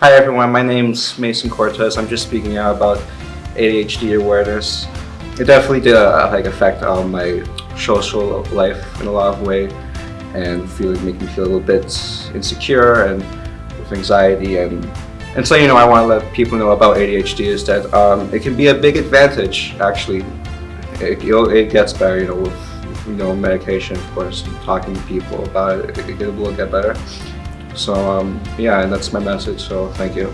Hi everyone, my name's Mason Cortez. I'm just speaking out about ADHD awareness. It definitely did uh, like affect um, my social life in a lot of way and feel make me feel a little bit insecure and with anxiety and and so you know I want to let people know about ADHD is that um, it can be a big advantage actually. It, it gets better you know with you know medication of course talking to people about it it, it will get better. So um, yeah, that's my message. So thank you.